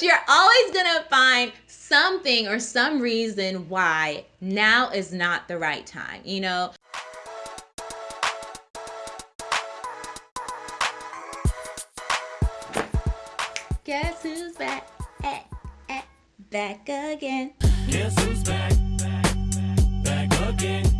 You're always going to find something or some reason why now is not the right time, you know? Guess who's back? Eh, eh, back again. Guess who's back? Back back again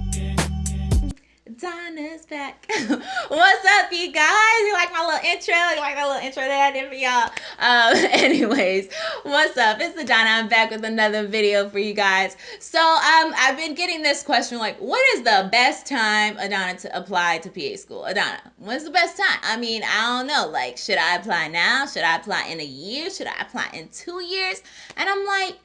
Donna's back. What's up, you guys? You like my little intro? You like my little intro that I did for y'all? Um, anyways, what's up? It's Donna. I'm back with another video for you guys. So, um, I've been getting this question like, what is the best time, Adana, to apply to PA school? Adana, when's the best time? I mean, I don't know. Like, should I apply now? Should I apply in a year? Should I apply in two years? And I'm like,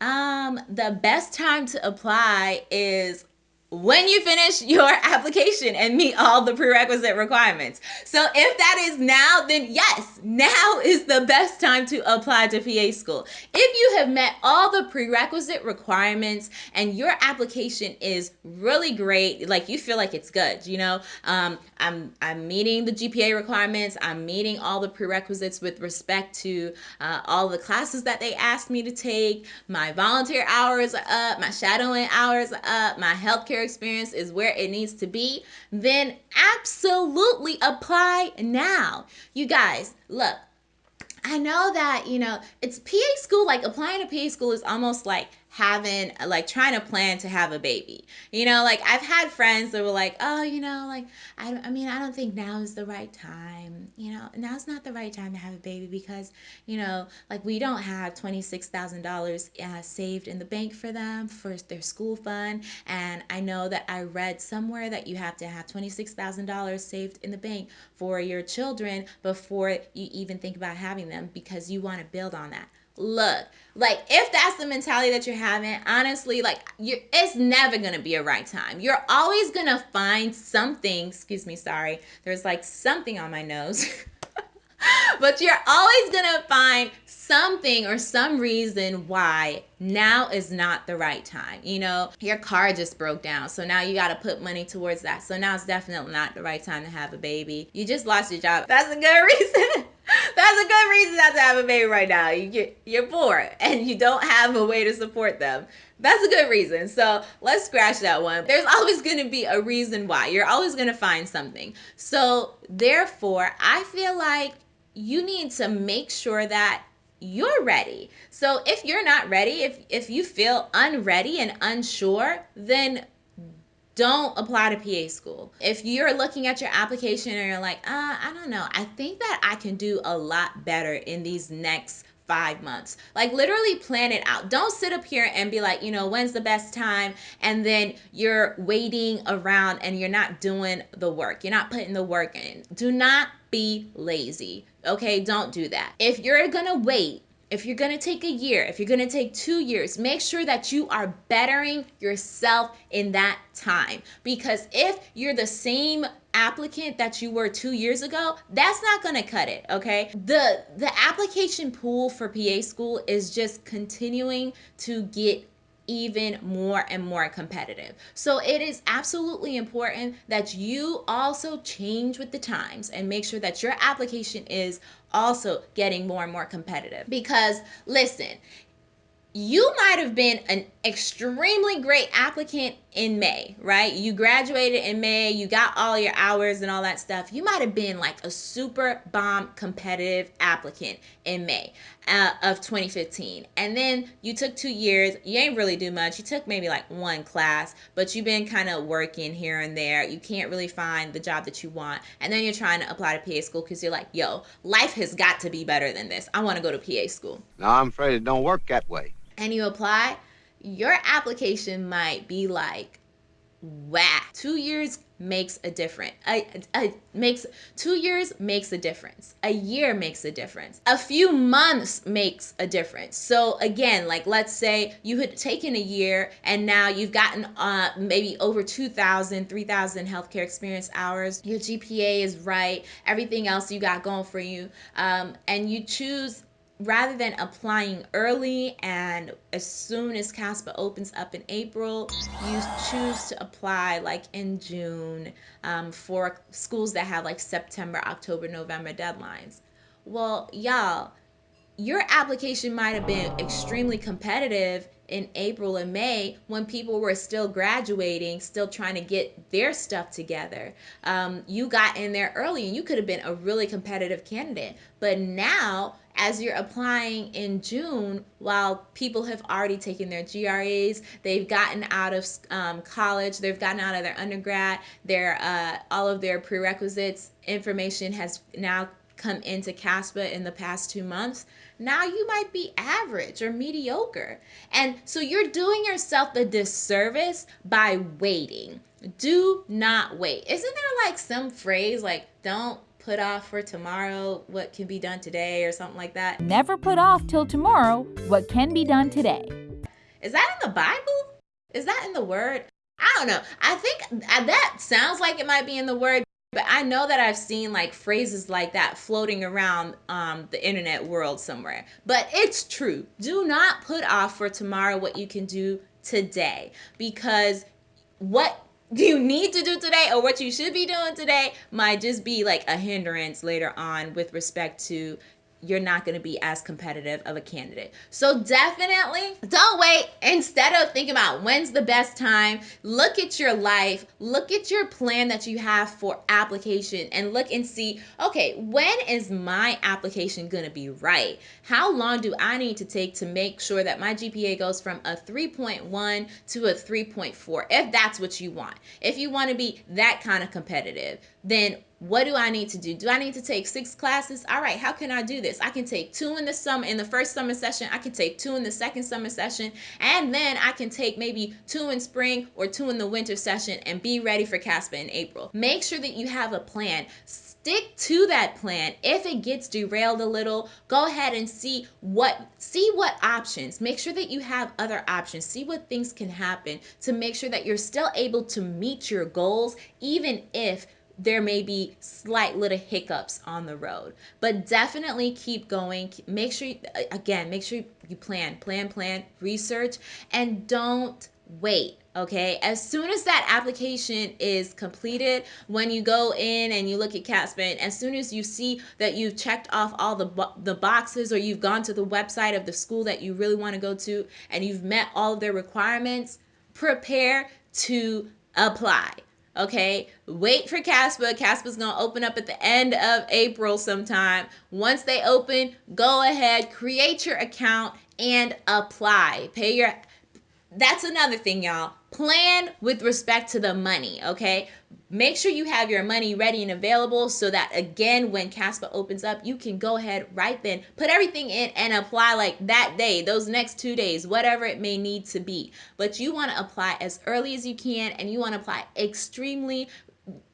um, the best time to apply is when you finish your application and meet all the prerequisite requirements. So if that is now, then yes, now is the best time to apply to PA school. If you have met all the prerequisite requirements and your application is really great, like you feel like it's good, you know, um, I'm I'm meeting the GPA requirements, I'm meeting all the prerequisites with respect to uh, all the classes that they asked me to take, my volunteer hours are up, my shadowing hours are up, my healthcare experience is where it needs to be, then absolutely apply now. You guys, look, I know that, you know, it's PA school, like applying to PA school is almost like having like trying to plan to have a baby. You know like i've had friends that were like oh you know like i, I mean i don't think now is the right time you know now's not the right time to have a baby because you know like we don't have $26000 uh, saved in the bank for them for their school fund. And i know that i read somewhere that you have to have $26000 saved in the bank for your children before you even think about having them because you want to build on that look like if that's the mentality that you're having honestly like you it's never gonna be a right time you're always gonna find something excuse me sorry there's like something on my nose but you're always gonna find something or some reason why now is not the right time. You know, your car just broke down, so now you got to put money towards that. So now it's definitely not the right time to have a baby. You just lost your job. That's a good reason. That's a good reason not to have a baby right now. You you're poor and you don't have a way to support them. That's a good reason. So let's scratch that one. There's always going to be a reason why. You're always going to find something. So therefore, I feel like you need to make sure that you're ready. So if you're not ready, if if you feel unready and unsure, then don't apply to PA school. If you're looking at your application and you're like, uh, I don't know, I think that I can do a lot better in these next five months. Like literally plan it out. Don't sit up here and be like, you know, when's the best time? And then you're waiting around and you're not doing the work. You're not putting the work in. Do not be lazy. Okay, don't do that. If you're gonna wait, if you're gonna take a year, if you're gonna take two years, make sure that you are bettering yourself in that time. Because if you're the same applicant that you were two years ago, that's not gonna cut it, okay? The the application pool for PA school is just continuing to get even more and more competitive. So it is absolutely important that you also change with the times and make sure that your application is also getting more and more competitive. Because listen, you might have been an extremely great applicant in May, right? You graduated in May, you got all your hours and all that stuff. You might have been like a super bomb competitive applicant in May uh, of 2015. And then you took two years, you ain't really do much. You took maybe like one class, but you've been kind of working here and there. You can't really find the job that you want. And then you're trying to apply to PA school because you're like, yo, life has got to be better than this. I want to go to PA school. No, I'm afraid it don't work that way and you apply, your application might be like, whack. Two years makes a difference. A, a, makes two years makes a difference. A year makes a difference. A few months makes a difference. So again, like let's say you had taken a year and now you've gotten uh, maybe over 2,000, 3,000 healthcare experience hours. Your GPA is right. Everything else you got going for you, um, and you choose rather than applying early and as soon as CASPA opens up in April, you choose to apply like in June um, for schools that have like September, October, November deadlines. Well, y'all, your application might have been extremely competitive in April and May when people were still graduating, still trying to get their stuff together. Um, you got in there early and you could have been a really competitive candidate. But now, as you're applying in June, while people have already taken their GREs, they've gotten out of um, college, they've gotten out of their undergrad, their uh, all of their prerequisites information has now come into CASPA in the past two months, now you might be average or mediocre. And so you're doing yourself a disservice by waiting. Do not wait. Isn't there like some phrase like, don't put off for tomorrow what can be done today or something like that? Never put off till tomorrow what can be done today. Is that in the Bible? Is that in the Word? I don't know. I think that sounds like it might be in the Word, but I know that I've seen like phrases like that floating around um, the internet world somewhere. But it's true. Do not put off for tomorrow what you can do today because what you need to do today or what you should be doing today might just be like a hindrance later on with respect to you're not going to be as competitive of a candidate. So definitely don't wait. Instead of thinking about when's the best time, look at your life, look at your plan that you have for application and look and see, okay, when is my application going to be right? How long do I need to take to make sure that my GPA goes from a 3.1 to a 3.4 if that's what you want. If you want to be that kind of competitive, then what do I need to do? Do I need to take six classes? All right, how can I do this? I can take two in the summer in the first summer session, I can take two in the second summer session, and then I can take maybe two in spring or two in the winter session and be ready for CASPA in April. Make sure that you have a plan. Stick to that plan. If it gets derailed a little, go ahead and see what see what options. Make sure that you have other options. See what things can happen to make sure that you're still able to meet your goals even if there may be slight little hiccups on the road but definitely keep going. Make sure again make sure you plan plan plan research and don't wait okay? As soon as that application is completed when you go in and you look at CASPA as soon as you see that you've checked off all the the boxes or you've gone to the website of the school that you really want to go to and you've met all of their requirements prepare to apply Okay, wait for CASPA. CASPA's gonna open up at the end of April sometime. Once they open, go ahead, create your account and apply. Pay your that's another thing, y'all. Plan with respect to the money, okay? Make sure you have your money ready and available so that again, when CASPA opens up, you can go ahead right then, put everything in and apply like that day, those next two days, whatever it may need to be. But you want to apply as early as you can and you want to apply extremely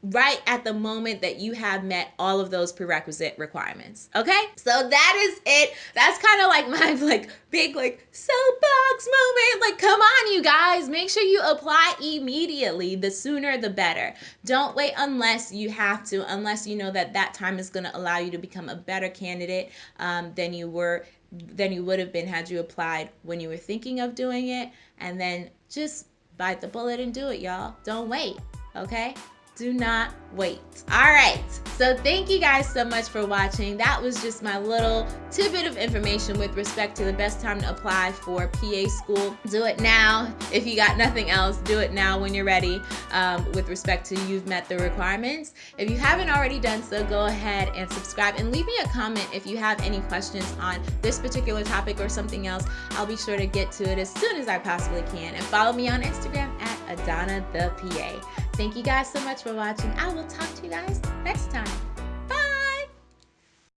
right at the moment that you have met all of those prerequisite requirements. Okay? So that is it. That's kind of like my like big like soapbox moment. Like come on you guys, make sure you apply immediately. The sooner the better. Don't wait unless you have to, unless you know that that time is going to allow you to become a better candidate um, than you were than you would have been had you applied when you were thinking of doing it and then just bite the bullet and do it y'all. Don't wait. Okay? Do not wait. All right, so thank you guys so much for watching. That was just my little tidbit of information with respect to the best time to apply for PA school. Do it now. If you got nothing else, do it now when you're ready um, with respect to you've met the requirements. If you haven't already done so, go ahead and subscribe and leave me a comment if you have any questions on this particular topic or something else. I'll be sure to get to it as soon as I possibly can. And follow me on Instagram at Adana the PA. Thank you guys so much for watching. I will talk to you guys next time.